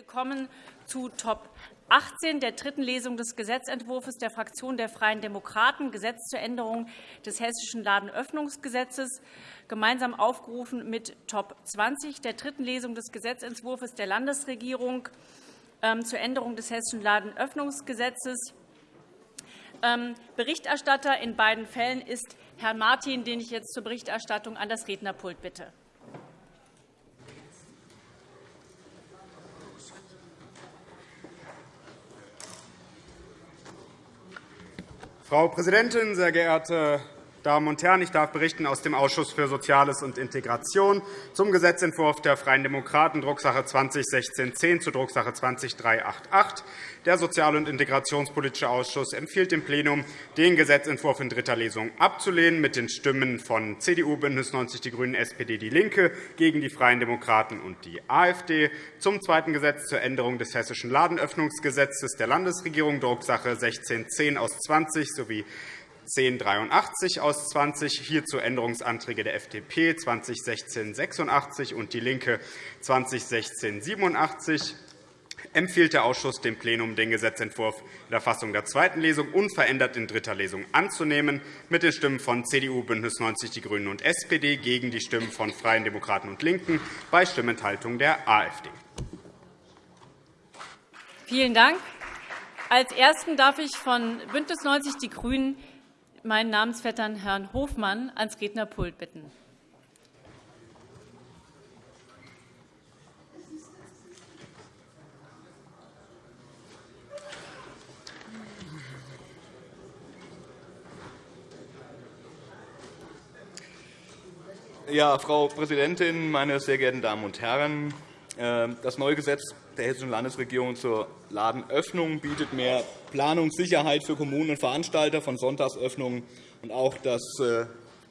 Wir kommen zu Top 18 der dritten Lesung des Gesetzentwurfs der Fraktion der Freien Demokraten, Gesetz zur Änderung des Hessischen Ladenöffnungsgesetzes, gemeinsam aufgerufen mit Top 20 der dritten Lesung des Gesetzentwurfs der Landesregierung ähm, zur Änderung des Hessischen Ladenöffnungsgesetzes. Ähm, Berichterstatter in beiden Fällen ist Herr Martin, den ich jetzt zur Berichterstattung an das Rednerpult bitte. Frau Präsidentin, sehr geehrte Damen und Herren! Ich darf berichten aus dem Ausschuss für Soziales und Integration zum Gesetzentwurf der Freien Demokraten, Drucksache 2016-10 zu Drucksache 20-388. Der Sozial- und Integrationspolitische Ausschuss empfiehlt dem Plenum, den Gesetzentwurf in dritter Lesung abzulehnen, mit den Stimmen von CDU, BÜNDNIS 90 die GRÜNEN, SPD, DIE LINKE gegen die Freien Demokraten und die AfD. Zum zweiten Gesetz zur Änderung des Hessischen Ladenöffnungsgesetzes der Landesregierung, Drucksache 1610 aus 20 sowie 1083 aus 20, hierzu Änderungsanträge der FDP 2016-86 und DIE LINKE 2016-87 empfiehlt der Ausschuss dem Plenum, den Gesetzentwurf in der Fassung der zweiten Lesung unverändert in dritter Lesung anzunehmen, mit den Stimmen von CDU, BÜNDNIS 90 die GRÜNEN und SPD gegen die Stimmen von Freien Demokraten und LINKEN bei Stimmenthaltung der AfD. Vielen Dank. Als Ersten darf ich von BÜNDNIS 90 die GRÜNEN meinen Namensvettern Herrn Hofmann ans Rednerpult bitten. Ja, Frau Präsidentin, meine sehr geehrten Damen und Herren! Äh, das neue Gesetz der Hessischen Landesregierung zur Ladenöffnung bietet mehr Planungssicherheit für Kommunen und Veranstalter von Sonntagsöffnungen. Und auch das, äh,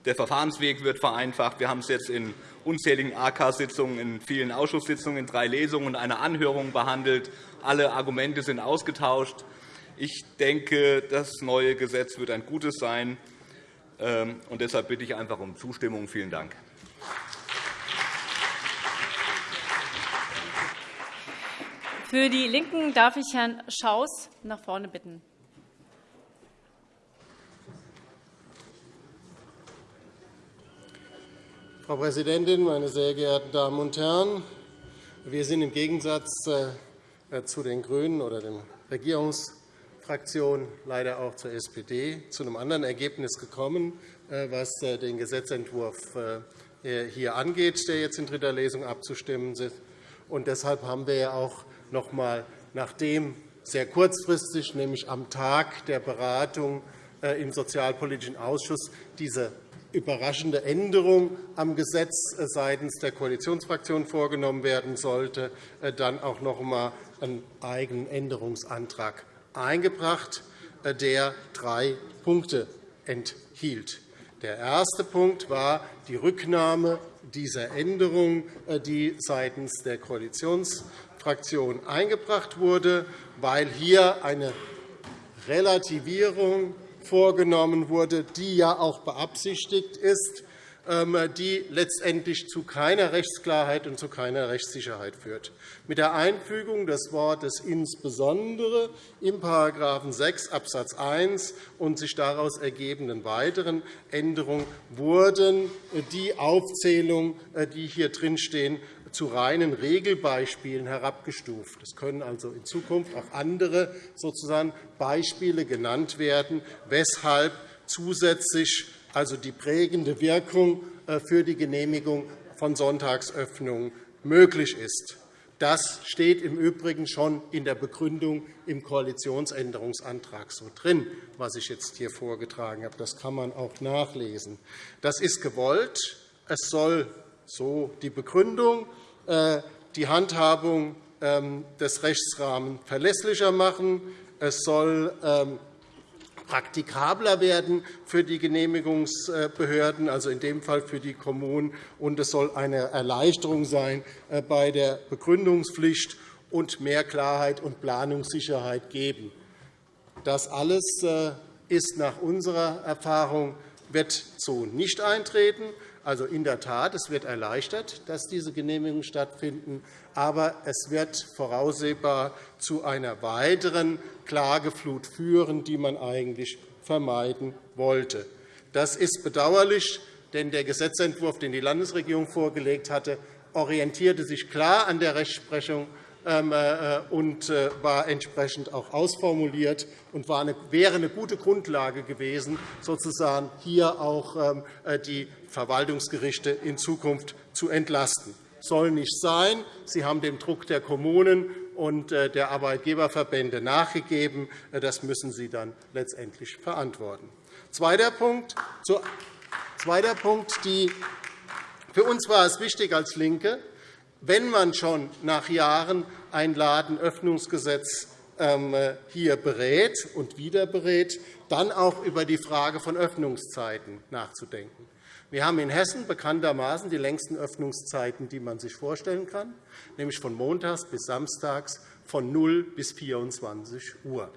der Verfahrensweg wird vereinfacht. Wir haben es jetzt in unzähligen AK-Sitzungen, in vielen Ausschusssitzungen, in drei Lesungen und einer Anhörung behandelt. Alle Argumente sind ausgetauscht. Ich denke, das neue Gesetz wird ein gutes sein. Ähm, und deshalb bitte ich einfach um Zustimmung. Vielen Dank. Für die LINKEN darf ich Herrn Schaus nach vorne bitten. Frau Präsidentin, meine sehr geehrten Damen und Herren! Wir sind im Gegensatz äh, zu den GRÜNEN oder der Regierungsfraktion leider auch zur SPD zu einem anderen Ergebnis gekommen, äh, was äh, den Gesetzentwurf hier angeht, der jetzt in dritter Lesung abzustimmen ist. deshalb haben wir auch noch einmal, nachdem sehr kurzfristig, nämlich am Tag der Beratung äh, im Sozialpolitischen Ausschuss, diese überraschende Änderung am Gesetz äh, seitens der Koalitionsfraktion vorgenommen werden sollte, äh, dann auch noch einmal einen eigenen Änderungsantrag eingebracht, der drei Punkte enthielt. Der erste Punkt war die Rücknahme dieser Änderung, die seitens der Koalitionsfraktion Fraktion eingebracht wurde, weil hier eine Relativierung vorgenommen wurde, die ja auch beabsichtigt ist, die letztendlich zu keiner Rechtsklarheit und zu keiner Rechtssicherheit führt. Mit der Einfügung des Wortes insbesondere im § 6 Abs. 1 und sich daraus ergebenden weiteren Änderungen wurden die Aufzählungen, äh, die hier drinstehen, zu reinen Regelbeispielen herabgestuft. Es können also in Zukunft auch andere sozusagen Beispiele genannt werden, weshalb zusätzlich also die prägende Wirkung äh, für die Genehmigung von Sonntagsöffnungen möglich ist. Das steht im Übrigen schon in der Begründung im Koalitionsänderungsantrag so drin, was ich jetzt hier vorgetragen habe. Das kann man auch nachlesen. Das ist gewollt. Es soll so die Begründung äh, die Handhabung ähm, des Rechtsrahmens verlässlicher machen. Es soll ähm, praktikabler werden für die Genehmigungsbehörden, also in dem Fall für die Kommunen. Und es soll eine Erleichterung sein äh, bei der Begründungspflicht und mehr Klarheit und Planungssicherheit geben. Das alles äh, ist nach unserer Erfahrung wird so nicht eintreten. Also in der Tat, es wird erleichtert, dass diese Genehmigungen stattfinden, aber es wird voraussehbar zu einer weiteren Klageflut führen, die man eigentlich vermeiden wollte. Das ist bedauerlich, denn der Gesetzentwurf, den die Landesregierung vorgelegt hatte, orientierte sich klar an der Rechtsprechung und äh, war entsprechend auch ausformuliert und wäre eine gute Grundlage gewesen, sozusagen hier auch ähm, äh, die Verwaltungsgerichte in Zukunft zu entlasten. Das soll nicht sein. Sie haben dem Druck der Kommunen und der Arbeitgeberverbände nachgegeben. Das müssen Sie dann letztendlich verantworten. Zweiter Punkt. Zweiter Punkt. Die für uns war es wichtig als LINKE, wenn man schon nach Jahren ein Ladenöffnungsgesetz ähm, hier berät und wieder berät, dann auch über die Frage von Öffnungszeiten nachzudenken. Wir haben in Hessen bekanntermaßen die längsten Öffnungszeiten, die man sich vorstellen kann, nämlich von montags bis samstags von 0 bis 24 Uhr.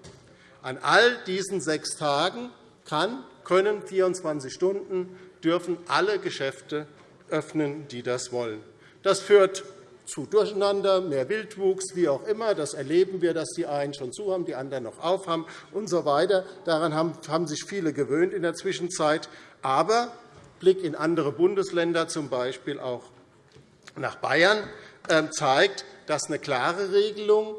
An all diesen sechs Tagen kann, können 24 Stunden dürfen alle Geschäfte öffnen, die das wollen. Das führt zu Durcheinander, mehr Wildwuchs, wie auch immer. Das erleben wir, dass die einen schon zu haben, die anderen noch auf haben und so weiter. Daran haben sich viele gewöhnt in der Zwischenzeit. Aber Blick in andere Bundesländer, z. B. auch nach Bayern, ähm, zeigt, dass eine klare Regelung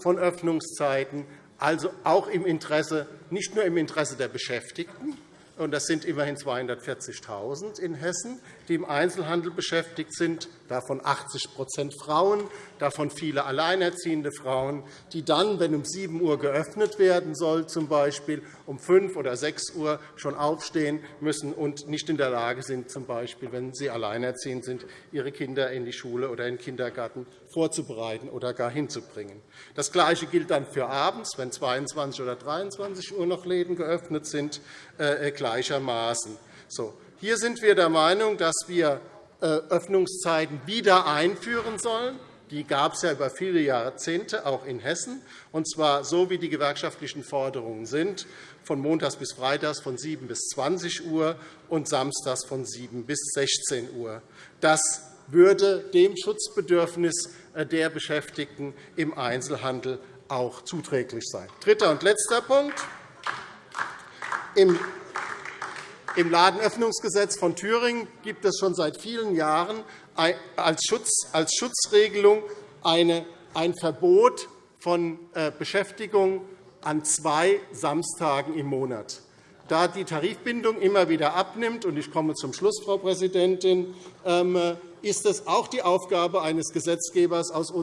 von Öffnungszeiten, also auch im Interesse, nicht nur im Interesse der Beschäftigten, und das sind immerhin 240.000 in Hessen, die im Einzelhandel beschäftigt sind, davon 80% Frauen, davon viele alleinerziehende Frauen, die dann, wenn um 7 Uhr geöffnet werden soll, z. B. um 5 oder 6 Uhr schon aufstehen müssen und nicht in der Lage sind, z. B., wenn sie alleinerziehend sind, ihre Kinder in die Schule oder in den Kindergarten vorzubereiten oder gar hinzubringen. Das Gleiche gilt dann für abends, wenn 22 oder 23 Uhr noch Läden geöffnet sind, äh, gleichermaßen. So. Hier sind wir der Meinung, dass wir äh, Öffnungszeiten wieder einführen sollen. Die gab es ja über viele Jahrzehnte, auch in Hessen, und zwar so, wie die gewerkschaftlichen Forderungen sind, von montags bis freitags von 7 bis 20 Uhr und samstags von 7 bis 16 Uhr. Das würde dem Schutzbedürfnis äh, der Beschäftigten im Einzelhandel auch zuträglich sein. Dritter und letzter Punkt. Im Ladenöffnungsgesetz von Thüringen gibt es schon seit vielen Jahren als, Schutzregelung ein Verbot von äh, Beschäftigung an zwei Samstagen im Monat. Da die Tarifbindung immer wieder abnimmt, und ich komme zum Schluss, Frau Präsidentin, ähm, ist es auch die Aufgabe eines Gesetzgebers aus äh,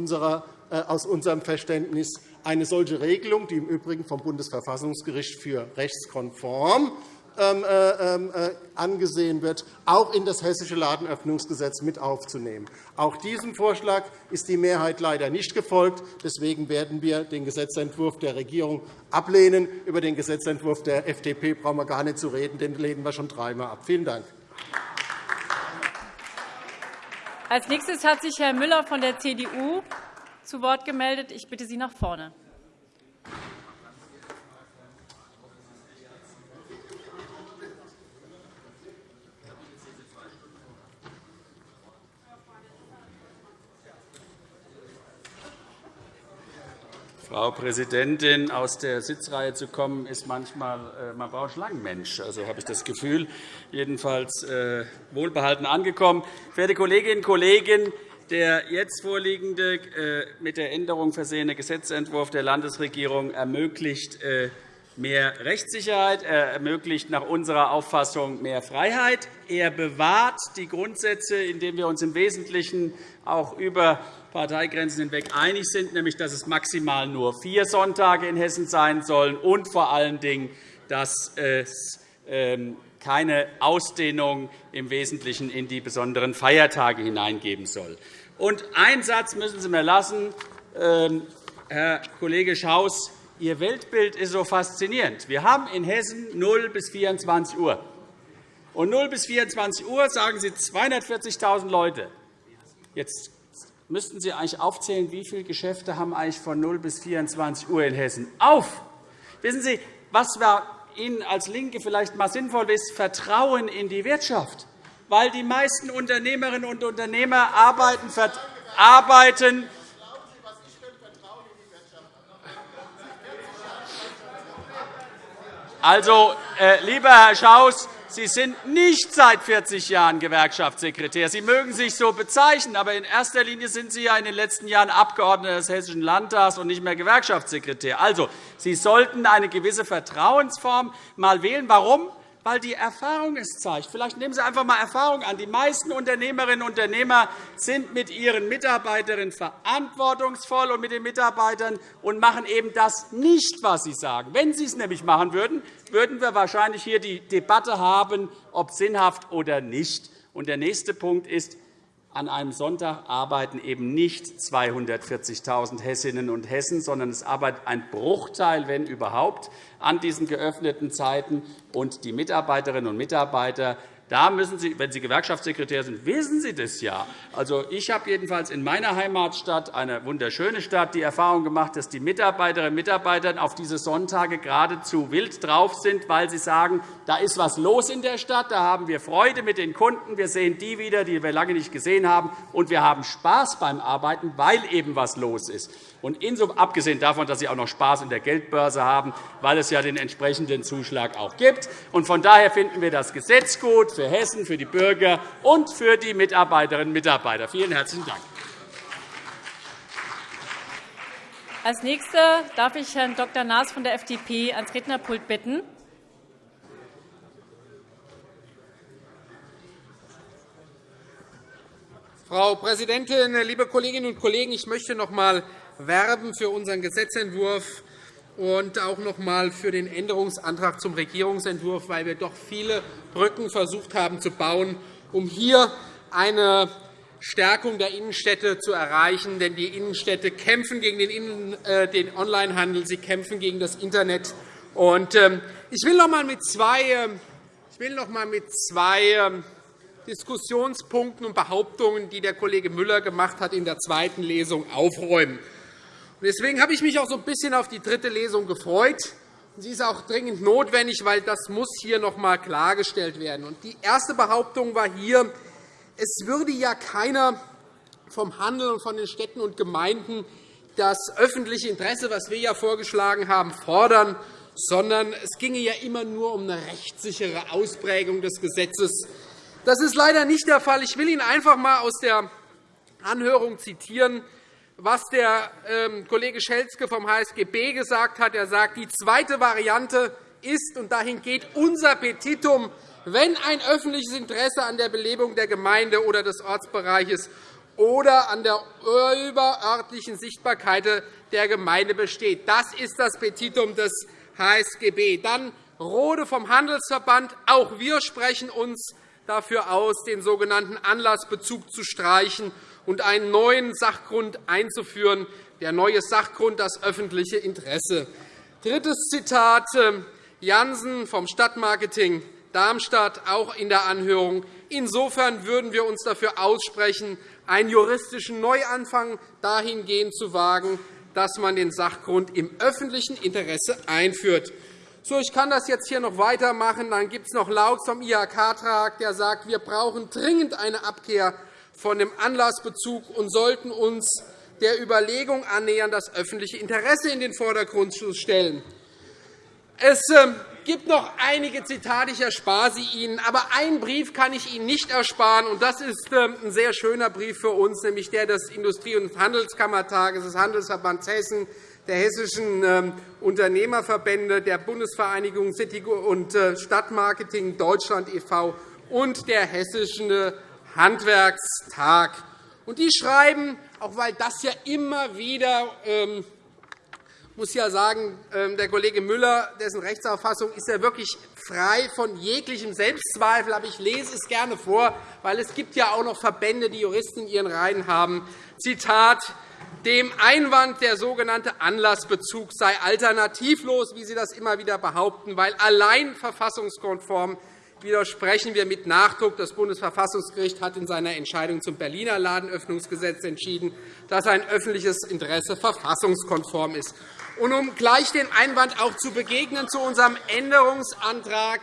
unserem Verständnis, eine solche Regelung, die im Übrigen vom Bundesverfassungsgericht für rechtskonform ähm, äh, ähm, äh, angesehen wird, auch in das Hessische Ladenöffnungsgesetz mit aufzunehmen. Auch diesem Vorschlag ist die Mehrheit leider nicht gefolgt. Deswegen werden wir den Gesetzentwurf der Regierung ablehnen. Über den Gesetzentwurf der FDP brauchen wir gar nicht zu reden. Den lehnen wir schon dreimal ab. Vielen Dank. Als nächstes hat sich Herr Müller von der CDU zu Wort gemeldet. Ich bitte Sie nach vorne. Frau Präsidentin, aus der Sitzreihe zu kommen, ist manchmal, äh, man braucht Schlangenmensch. Also habe ich das Gefühl, jedenfalls äh, wohlbehalten angekommen. Verehrte Kolleginnen und Kollegen, der jetzt vorliegende, äh, mit der Änderung versehene Gesetzentwurf der Landesregierung ermöglicht mehr Rechtssicherheit. Er ermöglicht nach unserer Auffassung mehr Freiheit. Er bewahrt die Grundsätze, indem wir uns im Wesentlichen auch über Parteigrenzen hinweg einig sind, nämlich dass es maximal nur vier Sonntage in Hessen sein sollen und vor allen Dingen, dass es ähm, keine Ausdehnung im Wesentlichen in die besonderen Feiertage hineingeben soll. Und einen Satz müssen Sie mir lassen, ähm, Herr Kollege Schaus. Ihr Weltbild ist so faszinierend. Wir haben in Hessen 0 bis 24 Uhr. Und 0 bis 24 Uhr sagen Sie 240.000 Leute. Jetzt müssten Sie eigentlich aufzählen, wie viele Geschäfte haben eigentlich von 0 bis 24 Uhr in Hessen auf. Wissen Sie, was Ihnen als LINKE vielleicht einmal sinnvoll ist, Vertrauen in die Wirtschaft. weil die meisten Unternehmerinnen und Unternehmer arbeiten, arbeiten Also, äh, lieber Herr Schaus, Sie sind nicht seit 40 Jahren Gewerkschaftssekretär. Sie mögen sich so bezeichnen, aber in erster Linie sind Sie ja in den letzten Jahren Abgeordneter des Hessischen Landtags und nicht mehr Gewerkschaftssekretär. Also, Sie sollten eine gewisse Vertrauensform mal wählen. Warum? Weil die Erfahrung es zeigt. Vielleicht nehmen Sie einfach einmal Erfahrung an. Die meisten Unternehmerinnen und Unternehmer sind mit ihren Mitarbeiterinnen verantwortungsvoll und mit den Mitarbeitern und machen eben das nicht, was sie sagen. Wenn Sie es nämlich machen würden, würden wir wahrscheinlich hier die Debatte haben, ob sinnhaft oder nicht. Und der nächste Punkt ist, an einem Sonntag arbeiten eben nicht 240.000 Hessinnen und Hessen, sondern es arbeitet ein Bruchteil, wenn überhaupt, an diesen geöffneten Zeiten. Und die Mitarbeiterinnen und Mitarbeiter da müssen Sie, wenn Sie Gewerkschaftssekretär sind, wissen Sie das ja. Also, ich habe jedenfalls in meiner Heimatstadt, eine wunderschöne Stadt, die Erfahrung gemacht, dass die Mitarbeiterinnen und Mitarbeiter auf diese Sonntage geradezu wild drauf sind, weil sie sagen, da ist etwas los in der Stadt, da haben wir Freude mit den Kunden, wir sehen die wieder, die wir lange nicht gesehen haben, und wir haben Spaß beim Arbeiten, weil eben etwas los ist. Und abgesehen davon, dass Sie auch noch Spaß in der Geldbörse haben, weil es ja den entsprechenden Zuschlag auch gibt. Und von daher finden wir das Gesetz gut für Hessen, für die Bürger und für die Mitarbeiterinnen und Mitarbeiter. Vielen herzlichen Dank. Als Nächster darf ich Herrn Dr. Naas von der FDP ans Rednerpult bitten. Frau Präsidentin, liebe Kolleginnen und Kollegen! Ich möchte noch einmal werben für unseren Gesetzentwurf und auch noch einmal für den Änderungsantrag zum Regierungsentwurf, weil wir doch viele Brücken versucht haben zu bauen, um hier eine Stärkung der Innenstädte zu erreichen. Denn die Innenstädte kämpfen gegen den äh, Onlinehandel, sie kämpfen gegen das Internet. Ähm, ich will noch einmal mit zwei, ähm, ähm, Diskussionspunkten und Behauptungen, die der Kollege Müller gemacht hat, in der zweiten Lesung aufräumen. Deswegen habe ich mich auch so ein bisschen auf die dritte Lesung gefreut. Sie ist auch dringend notwendig, weil das muss hier noch einmal klargestellt werden. Die erste Behauptung war hier, es würde ja keiner vom Handel und von den Städten und Gemeinden das öffentliche Interesse, was wir ja vorgeschlagen haben, fordern, sondern es ginge ja immer nur um eine rechtssichere Ausprägung des Gesetzes. Das ist leider nicht der Fall. Ich will Ihnen einfach einmal aus der Anhörung zitieren, was der ähm, Kollege Schelzke vom HSGB gesagt hat. Er sagt, die zweite Variante ist, und dahin geht unser Petitum, wenn ein öffentliches Interesse an der Belebung der Gemeinde oder des Ortsbereiches oder an der überörtlichen Sichtbarkeit der Gemeinde besteht. Das ist das Petitum des HSGB. Dann Rode vom Handelsverband. Auch wir sprechen uns dafür aus, den sogenannten Anlassbezug zu streichen und einen neuen Sachgrund einzuführen. Der neue Sachgrund, das öffentliche Interesse. Drittes Zitat, ähm, Jansen vom Stadtmarketing Darmstadt, auch in der Anhörung. Insofern würden wir uns dafür aussprechen, einen juristischen Neuanfang dahingehend zu wagen, dass man den Sachgrund im öffentlichen Interesse einführt. So, ich kann das jetzt hier noch weitermachen. Dann gibt es noch Laut vom IHK-Trag, der sagt, wir brauchen dringend eine Abkehr von dem Anlassbezug und sollten uns der Überlegung annähern, das öffentliche Interesse in den Vordergrund zu stellen. Es ähm, gibt noch einige Zitate, ich erspare sie Ihnen. Aber einen Brief kann ich Ihnen nicht ersparen, und das ist ähm, ein sehr schöner Brief für uns, nämlich der des Industrie- und Handelskammertages des Handelsverbands Hessen, der Hessischen ähm, Unternehmerverbände, der Bundesvereinigung City- und äh, Stadtmarketing Deutschland e.V. und der Hessischen Handwerkstag. Die schreiben, auch weil das ja immer wieder ähm, muss ja sagen, ähm, der Kollege Müller, dessen Rechtsauffassung ist ja wirklich frei von jeglichem Selbstzweifel. Aber ich lese es gerne vor, weil es gibt ja auch noch Verbände, die Juristen in ihren Reihen haben. Zitat dem Einwand, der sogenannte Anlassbezug sei alternativlos, wie Sie das immer wieder behaupten, weil allein verfassungskonform widersprechen wir mit Nachdruck. Das Bundesverfassungsgericht hat in seiner Entscheidung zum Berliner Ladenöffnungsgesetz entschieden, dass ein öffentliches Interesse verfassungskonform ist. Und um gleich den Einwand auch zu begegnen zu unserem Änderungsantrag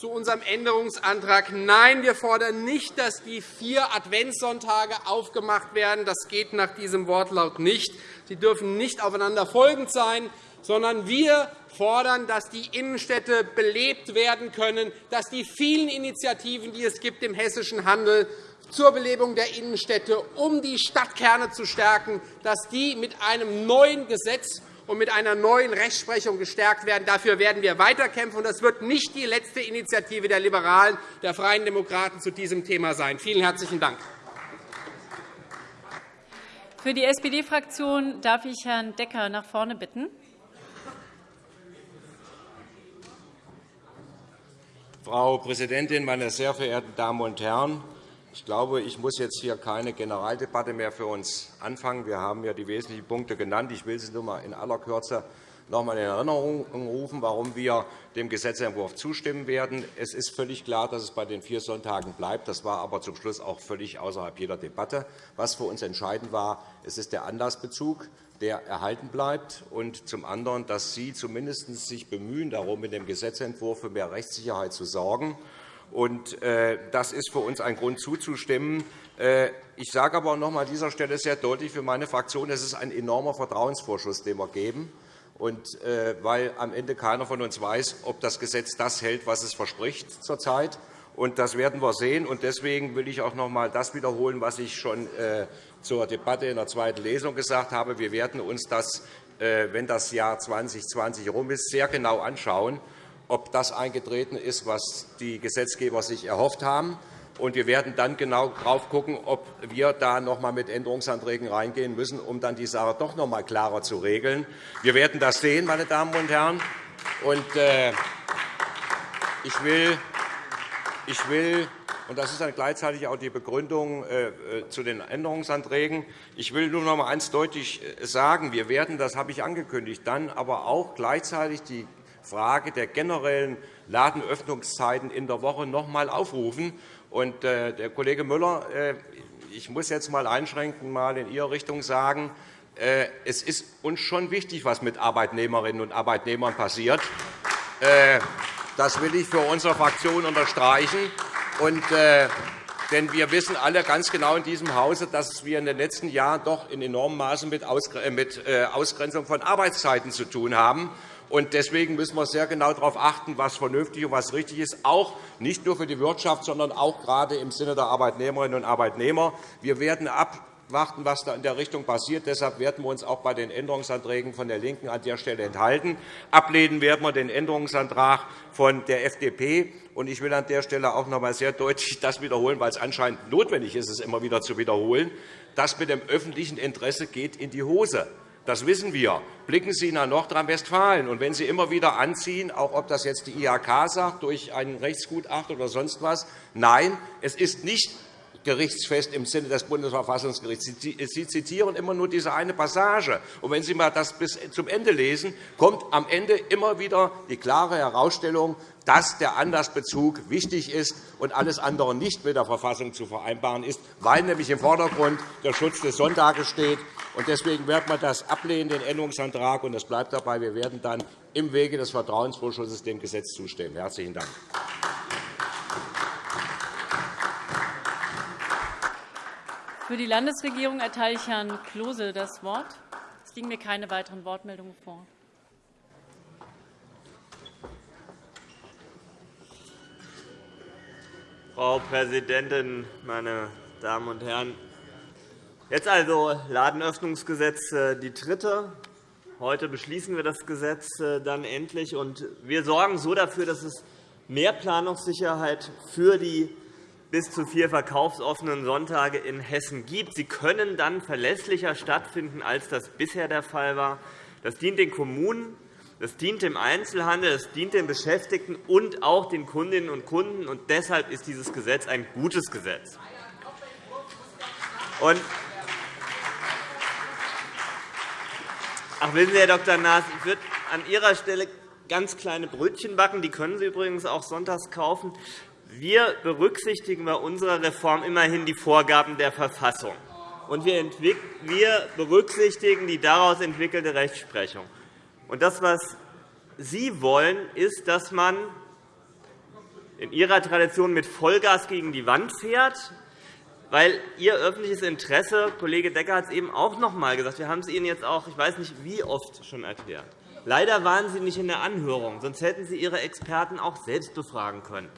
zu unserem Änderungsantrag. Nein, wir fordern nicht, dass die vier Adventssonntage aufgemacht werden. Das geht nach diesem Wortlaut nicht. Sie dürfen nicht aufeinander folgend sein, sondern wir fordern, dass die Innenstädte belebt werden können, dass die vielen Initiativen, die es gibt im hessischen Handel zur Belebung der Innenstädte, um die Stadtkerne zu stärken, dass die mit einem neuen Gesetz und mit einer neuen Rechtsprechung gestärkt werden. Dafür werden wir weiterkämpfen. Das wird nicht die letzte Initiative der Liberalen, der Freien Demokraten zu diesem Thema sein. Vielen herzlichen Dank. Für die SPD-Fraktion darf ich Herrn Decker nach vorne bitten. Frau Präsidentin, meine sehr verehrten Damen und Herren! Ich glaube, ich muss jetzt hier keine Generaldebatte mehr für uns anfangen. Wir haben ja die wesentlichen Punkte genannt. Ich will sie nur einmal in aller Kürze noch einmal in Erinnerung rufen, warum wir dem Gesetzentwurf zustimmen werden. Es ist völlig klar, dass es bei den vier Sonntagen bleibt. Das war aber zum Schluss auch völlig außerhalb jeder Debatte. Was für uns entscheidend war, es ist der Anlassbezug, der erhalten bleibt, und zum anderen, dass Sie zumindest sich bemühen, darum, in dem Gesetzentwurf für mehr Rechtssicherheit zu sorgen. Und, äh, das ist für uns ein Grund zuzustimmen. Äh, ich sage aber noch einmal an dieser Stelle sehr deutlich für meine Fraktion, es ist ein enormer Vertrauensvorschuss, den wir geben. Und, äh, weil am Ende keiner von uns weiß, ob das Gesetz das hält, was es verspricht zurzeit. Und das werden wir sehen. Und deswegen will ich auch noch einmal das wiederholen, was ich schon zur Debatte in der zweiten Lesung gesagt habe. Wir werden uns das, wenn das Jahr 2020 herum ist, sehr genau anschauen ob das eingetreten ist, was die Gesetzgeber sich erhofft haben. Und wir werden dann genau darauf schauen, ob wir da noch einmal mit Änderungsanträgen reingehen müssen, um dann die Sache doch noch einmal klarer zu regeln. Wir werden das sehen, meine Damen und Herren. Äh, ich will, und das ist dann gleichzeitig auch die Begründung äh, äh, zu den Änderungsanträgen. Ich will nur noch einmal eines deutlich sagen. Wir werden, das habe ich angekündigt, dann aber auch gleichzeitig die Frage der generellen Ladenöffnungszeiten in der Woche noch einmal aufrufen. Und, äh, der Kollege Müller, äh, ich muss jetzt einmal einschränken, mal in Ihre Richtung sagen, äh, es ist uns schon wichtig, was mit Arbeitnehmerinnen und Arbeitnehmern passiert. Das will ich für unsere Fraktion unterstreichen. Und, denn wir wissen alle ganz genau in diesem Hause, dass wir in den letzten Jahren doch in enormem Maße mit Ausgrenzung von Arbeitszeiten zu tun haben. Und deswegen müssen wir sehr genau darauf achten, was vernünftig und was richtig ist, auch nicht nur für die Wirtschaft, sondern auch gerade im Sinne der Arbeitnehmerinnen und Arbeitnehmer. Wir werden abwarten, was da in der Richtung passiert. Deshalb werden wir uns auch bei den Änderungsanträgen von der LINKEN an der Stelle enthalten. Ablehnen werden wir den Änderungsantrag von der FDP. Ich will an der Stelle auch noch einmal sehr deutlich das wiederholen, weil es anscheinend notwendig ist, es immer wieder zu wiederholen. Das mit dem öffentlichen Interesse geht in die Hose. Das wissen wir. Blicken Sie nach Nordrhein-Westfalen. Und wenn Sie immer wieder anziehen, auch ob das jetzt die IHK sagt, durch ein Rechtsgutachten oder sonst was, nein, es ist nicht gerichtsfest im Sinne des Bundesverfassungsgerichts. Sie zitieren immer nur diese eine Passage. Und wenn Sie mal das bis zum Ende lesen, kommt am Ende immer wieder die klare Herausstellung, dass der Anlassbezug wichtig ist und alles andere nicht mit der Verfassung zu vereinbaren ist, weil nämlich im Vordergrund der Schutz des Sonntages steht. Deswegen werden wir das ablehnen, den Änderungsantrag. Und es bleibt dabei, wir werden dann im Wege des Vertrauensvorschusses dem Gesetz zustimmen. – Herzlichen Dank. Für die Landesregierung erteile ich Herrn Klose das Wort. Es liegen mir keine weiteren Wortmeldungen vor. Frau Präsidentin, meine Damen und Herren! Jetzt also Ladenöffnungsgesetz, äh, die dritte. Heute beschließen wir das Gesetz äh, dann endlich. und Wir sorgen so dafür, dass es mehr Planungssicherheit für die bis zu vier verkaufsoffenen Sonntage in Hessen gibt. Sie können dann verlässlicher stattfinden, als das bisher der Fall war. Das dient den Kommunen, das dient dem Einzelhandel, das dient den Beschäftigten und auch den Kundinnen und Kunden. Und deshalb ist dieses Gesetz ein gutes Gesetz. Und Ach, wissen Sie, Herr Dr. Naas, ich würde an Ihrer Stelle ganz kleine Brötchen backen. Die können Sie übrigens auch sonntags kaufen. Wir berücksichtigen bei unserer Reform immerhin die Vorgaben der Verfassung. Und wir berücksichtigen die daraus entwickelte Rechtsprechung. Und das, was Sie wollen, ist, dass man in Ihrer Tradition mit Vollgas gegen die Wand fährt, weil Ihr öffentliches Interesse, Kollege Decker hat es eben auch noch einmal gesagt, wir haben es Ihnen jetzt auch, ich weiß nicht wie oft schon erklärt. Leider waren Sie nicht in der Anhörung, sonst hätten Sie Ihre Experten auch selbst befragen können.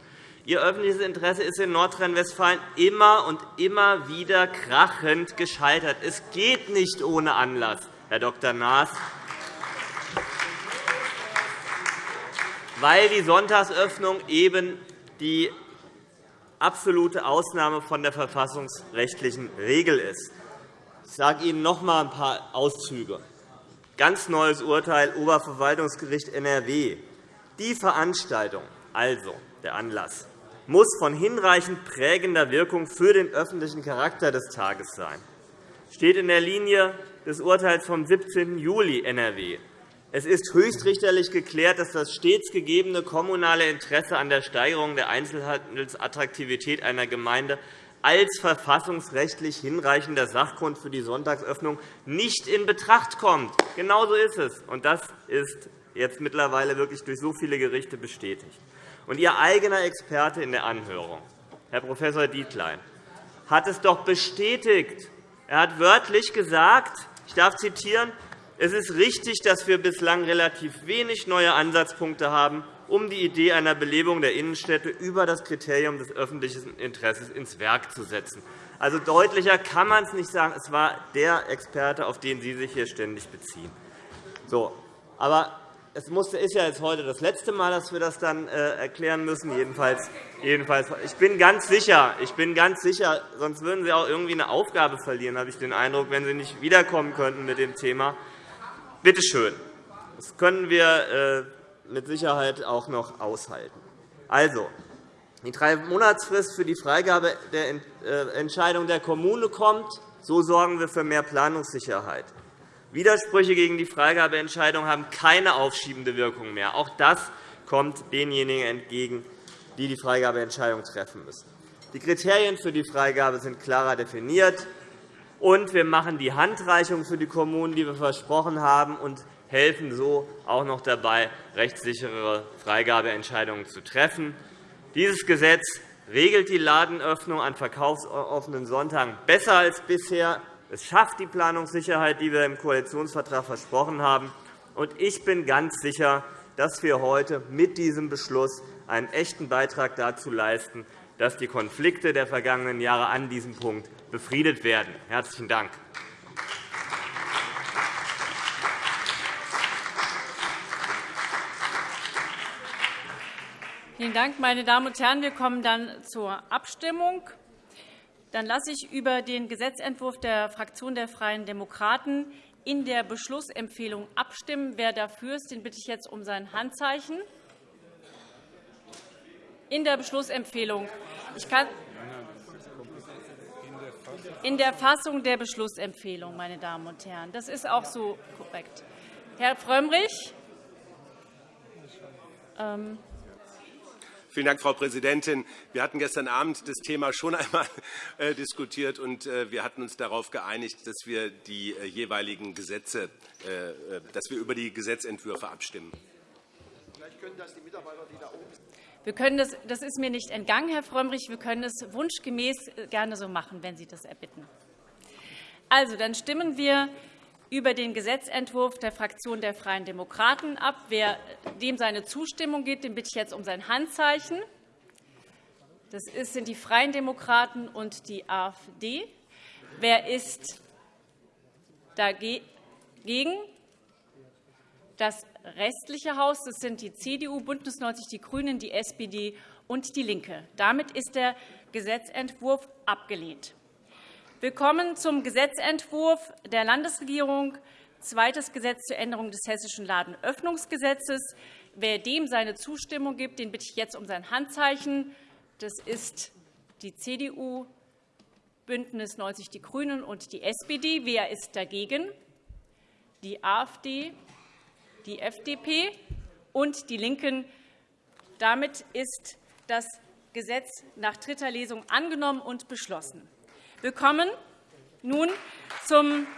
Ihr öffentliches Interesse ist in Nordrhein-Westfalen immer und immer wieder krachend gescheitert. Es geht nicht ohne Anlass, Herr Dr. Naas. weil die Sonntagsöffnung eben die absolute Ausnahme von der verfassungsrechtlichen Regel ist. Ich sage Ihnen noch einmal ein paar Auszüge. Ganz neues Urteil Oberverwaltungsgericht NRW. Die Veranstaltung, also der Anlass, muss von hinreichend prägender Wirkung für den öffentlichen Charakter des Tages sein. Das steht in der Linie des Urteils vom 17. Juli NRW. Es ist höchstrichterlich geklärt, dass das stets gegebene kommunale Interesse an der Steigerung der Einzelhandelsattraktivität einer Gemeinde als verfassungsrechtlich hinreichender Sachgrund für die Sonntagsöffnung nicht in Betracht kommt. Genau so ist es. Und das ist jetzt mittlerweile wirklich durch so viele Gerichte bestätigt. Und Ihr eigener Experte in der Anhörung, Herr Prof. Dietlein, hat es doch bestätigt. Er hat wörtlich gesagt, ich darf zitieren, es ist richtig, dass wir bislang relativ wenig neue Ansatzpunkte haben, um die Idee einer Belebung der Innenstädte über das Kriterium des öffentlichen Interesses ins Werk zu setzen. Also deutlicher kann man es nicht sagen. Es war der Experte, auf den Sie sich hier ständig beziehen. So, aber es ist ja jetzt heute das letzte Mal, dass wir das dann äh, erklären müssen. Jedenfalls, jedenfalls, ich bin ganz sicher, ich bin ganz sicher, sonst würden Sie auch irgendwie eine Aufgabe verlieren, habe ich den Eindruck, wenn Sie nicht wiederkommen könnten mit dem Thema. Bitte schön. Das können wir äh, mit Sicherheit auch noch aushalten. Also, die Drei-Monatsfrist für die Freigabe der äh, Entscheidung der Kommune kommt. So sorgen wir für mehr Planungssicherheit. Widersprüche gegen die Freigabeentscheidung haben keine aufschiebende Wirkung mehr. Auch das kommt denjenigen entgegen, die die Freigabeentscheidung treffen müssen. Die Kriterien für die Freigabe sind klarer definiert. Und wir machen die Handreichung für die Kommunen, die wir versprochen haben, und helfen so auch noch dabei, rechtssichere Freigabeentscheidungen zu treffen. Dieses Gesetz regelt die Ladenöffnung an verkaufsoffenen Sonntagen besser als bisher. Es schafft die Planungssicherheit, die wir im Koalitionsvertrag versprochen haben. Ich bin ganz sicher, dass wir heute mit diesem Beschluss einen echten Beitrag dazu leisten, dass die Konflikte der vergangenen Jahre an diesem Punkt befriedet werden. – Herzlichen Dank. Vielen Dank, meine Damen und Herren. Wir kommen dann zur Abstimmung. Dann lasse ich über den Gesetzentwurf der Fraktion der Freien Demokraten in der Beschlussempfehlung abstimmen. Wer dafür ist, den bitte ich jetzt um sein Handzeichen. In der Beschlussempfehlung. Ich kann in der Fassung der Beschlussempfehlung, meine Damen und Herren. Das ist auch so korrekt. Herr Frömmrich. Ähm Vielen Dank, Frau Präsidentin. Wir hatten gestern Abend das Thema schon einmal äh, diskutiert, und äh, wir hatten uns darauf geeinigt, dass wir die äh, jeweiligen Gesetze, dass wir über die Gesetzentwürfe abstimmen. Vielleicht können das die Mitarbeiter, die da oben wir können das, das ist mir nicht entgangen, Herr Frömmrich. Wir können es wunschgemäß gerne so machen, wenn Sie das erbitten. Also, dann stimmen wir über den Gesetzentwurf der Fraktion der Freien Demokraten ab. Wer dem seine Zustimmung gibt, den bitte ich jetzt um sein Handzeichen. Das sind die Freien Demokraten und die AfD. Wer ist dagegen? Das restliche Haus. Das sind die CDU, BÜNDNIS 90 die GRÜNEN, die SPD und DIE LINKE. Damit ist der Gesetzentwurf abgelehnt. Wir kommen zum Gesetzentwurf der Landesregierung, zweites Gesetz zur Änderung des Hessischen Ladenöffnungsgesetzes. Wer dem seine Zustimmung gibt, den bitte ich jetzt um sein Handzeichen. Das ist die CDU, BÜNDNIS 90 die GRÜNEN und die SPD. Wer ist dagegen? Die AfD, die FDP und die LINKEN. Damit ist das Gesetz nach dritter Lesung angenommen und beschlossen. Wir nun zum